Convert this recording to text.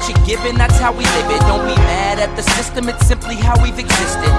what you're given, that's how we live it. Don't be mad at the system, it's simply how we've existed.